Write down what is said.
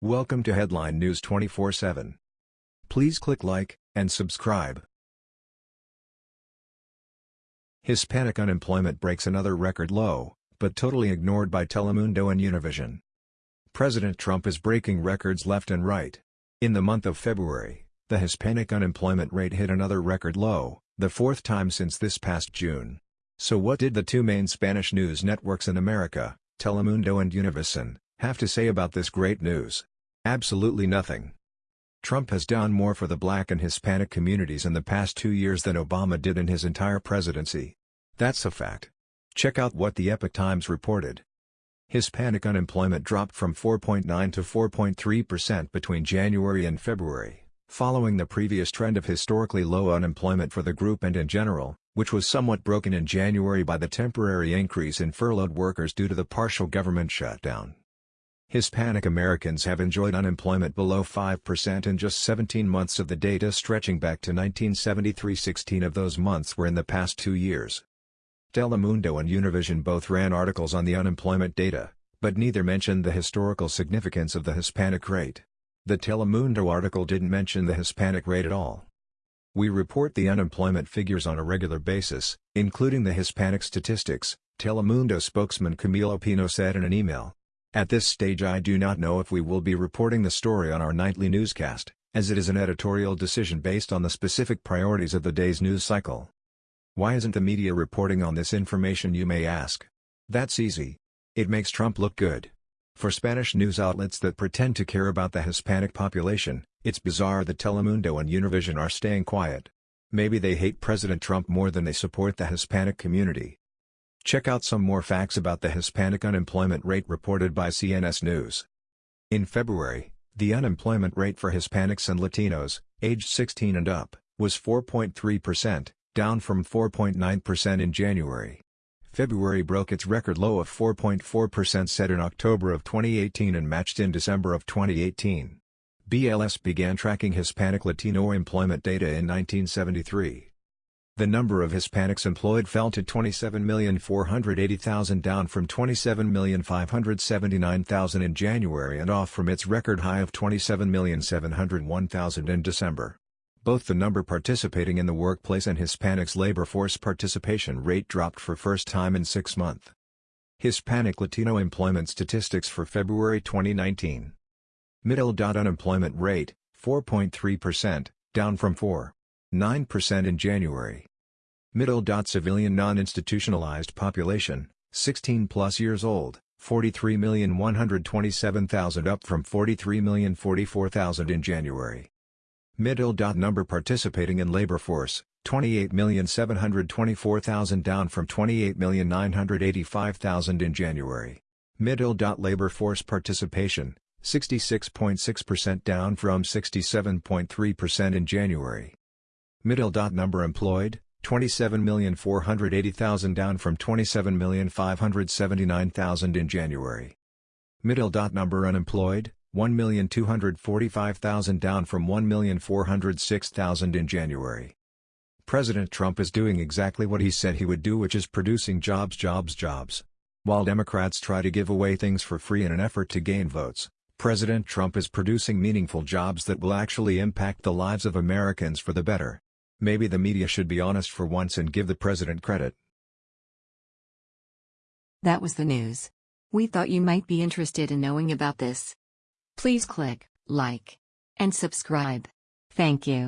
Welcome to Headline News 24/7. Please click like and subscribe. Hispanic unemployment breaks another record low, but totally ignored by Telemundo and Univision. President Trump is breaking records left and right. In the month of February, the Hispanic unemployment rate hit another record low, the fourth time since this past June. So what did the two main Spanish news networks in America, Telemundo and Univision, have to say about this great news? Absolutely nothing. Trump has done more for the black and Hispanic communities in the past two years than Obama did in his entire presidency. That's a fact. Check out what the Epoch Times reported. Hispanic unemployment dropped from 4.9 to 4.3% between January and February, following the previous trend of historically low unemployment for the group and in general, which was somewhat broken in January by the temporary increase in furloughed workers due to the partial government shutdown. Hispanic Americans have enjoyed unemployment below 5% in just 17 months of the data stretching back to 1973 16 of those months were in the past two years. Telemundo and Univision both ran articles on the unemployment data, but neither mentioned the historical significance of the Hispanic rate. The Telemundo article didn't mention the Hispanic rate at all. We report the unemployment figures on a regular basis, including the Hispanic statistics, Telemundo spokesman Camilo Pino said in an email. At this stage I do not know if we will be reporting the story on our nightly newscast, as it is an editorial decision based on the specific priorities of the day's news cycle. Why isn't the media reporting on this information you may ask? That's easy. It makes Trump look good. For Spanish news outlets that pretend to care about the Hispanic population, it's bizarre that Telemundo and Univision are staying quiet. Maybe they hate President Trump more than they support the Hispanic community. Check out some more facts about the Hispanic unemployment rate reported by CNS News. In February, the unemployment rate for Hispanics and Latinos, aged 16 and up, was 4.3%, down from 4.9% in January. February broke its record low of 4.4% set in October of 2018 and matched in December of 2018. BLS began tracking Hispanic Latino employment data in 1973. The number of Hispanics employed fell to 27,480,000 down from 27,579,000 in January and off from its record high of 27,701,000 in December. Both the number participating in the workplace and Hispanics labor force participation rate dropped for first time in six months. Hispanic Latino employment statistics for February 2019. Middle. Unemployment rate, 4.3%, down from 4.9% in January. Middle. Civilian non-institutionalized population, 16 plus years old, 43,127,000 up from 43,044,000 in January. Middle. Number participating in labor force, 28,724,000 down from 28,985,000 in January. Middle. Labor force participation, 66.6% down from 67.3% in January. Middle. Number employed, 27,480,000 down from 27,579,000 in January. Middle. Dot number unemployed, 1,245,000 down from 1,406,000 in January. President Trump is doing exactly what he said he would do which is producing jobs jobs jobs. While Democrats try to give away things for free in an effort to gain votes, President Trump is producing meaningful jobs that will actually impact the lives of Americans for the better. Maybe the media should be honest for once and give the president credit. That was the news. We thought you might be interested in knowing about this. Please click like and subscribe. Thank you.